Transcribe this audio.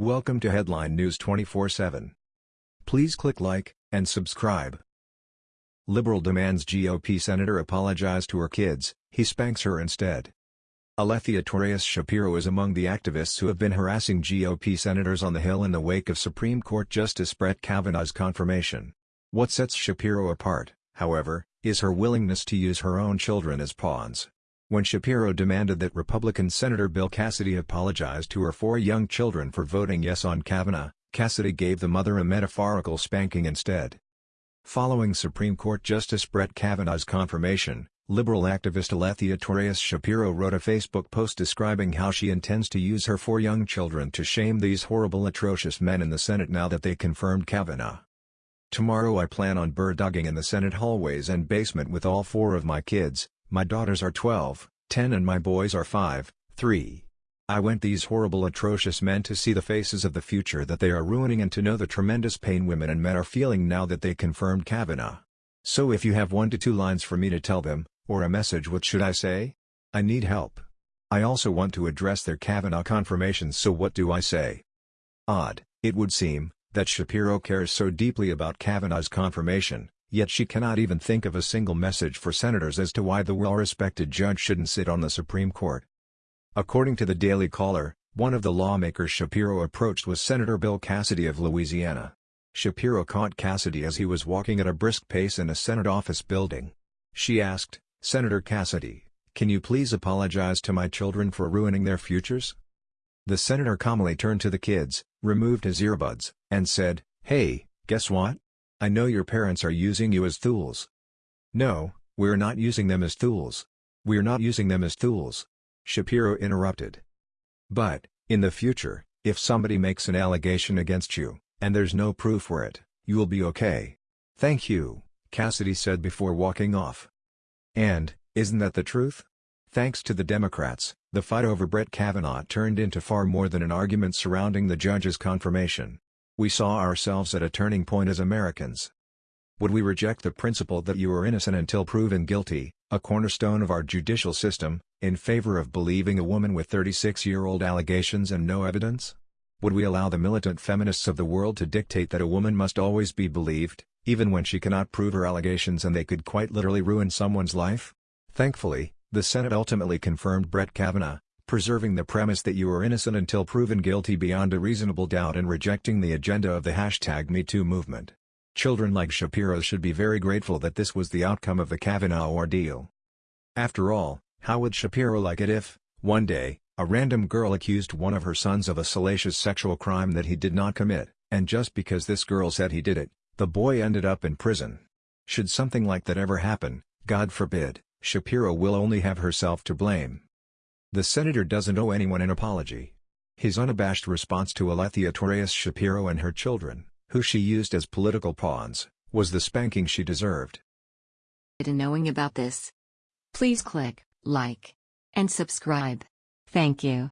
Welcome to Headline News 24/7. Please click like and subscribe. Liberal demands GOP senator apologize to her kids, he spanks her instead. Alethea Torres Shapiro is among the activists who have been harassing GOP senators on the Hill in the wake of Supreme Court Justice Brett Kavanaugh's confirmation. What sets Shapiro apart, however, is her willingness to use her own children as pawns. When Shapiro demanded that Republican Senator Bill Cassidy apologize to her four young children for voting yes on Kavanaugh, Cassidy gave the mother a metaphorical spanking instead. Following Supreme Court Justice Brett Kavanaugh's confirmation, liberal activist Alethea Torres Shapiro wrote a Facebook post describing how she intends to use her four young children to shame these horrible atrocious men in the Senate now that they confirmed Kavanaugh. Tomorrow I plan on bird-dogging in the Senate hallways and basement with all four of my kids, my daughters are 12, 10 and my boys are 5, 3. I want these horrible atrocious men to see the faces of the future that they are ruining and to know the tremendous pain women and men are feeling now that they confirmed Kavanaugh. So if you have one to two lines for me to tell them, or a message what should I say? I need help. I also want to address their Kavanaugh confirmations so what do I say? Odd, it would seem, that Shapiro cares so deeply about Kavanaugh's confirmation, Yet she cannot even think of a single message for senators as to why the well-respected judge shouldn't sit on the Supreme Court. According to the Daily Caller, one of the lawmakers Shapiro approached was Senator Bill Cassidy of Louisiana. Shapiro caught Cassidy as he was walking at a brisk pace in a Senate office building. She asked, Senator Cassidy, can you please apologize to my children for ruining their futures? The senator calmly turned to the kids, removed his earbuds, and said, Hey, guess what? I know your parents are using you as tools. No, we're not using them as tools. We're not using them as tools. Shapiro interrupted. But, in the future, if somebody makes an allegation against you, and there's no proof for it, you'll be okay. Thank you, Cassidy said before walking off. And, isn't that the truth? Thanks to the Democrats, the fight over Brett Kavanaugh turned into far more than an argument surrounding the judge's confirmation. We saw ourselves at a turning point as Americans. Would we reject the principle that you are innocent until proven guilty, a cornerstone of our judicial system, in favor of believing a woman with 36-year-old allegations and no evidence? Would we allow the militant feminists of the world to dictate that a woman must always be believed, even when she cannot prove her allegations and they could quite literally ruin someone's life? Thankfully, the Senate ultimately confirmed Brett Kavanaugh, preserving the premise that you are innocent until proven guilty beyond a reasonable doubt and rejecting the agenda of the hashtag MeToo movement. Children like Shapiro should be very grateful that this was the outcome of the Kavanaugh ordeal. After all, how would Shapiro like it if, one day, a random girl accused one of her sons of a salacious sexual crime that he did not commit, and just because this girl said he did it, the boy ended up in prison? Should something like that ever happen, God forbid, Shapiro will only have herself to blame. The senator doesn't owe anyone an apology. His unabashed response to Alethea Torres Shapiro and her children, who she used as political pawns, was the spanking she deserved. In knowing about this, please click like and subscribe. Thank you.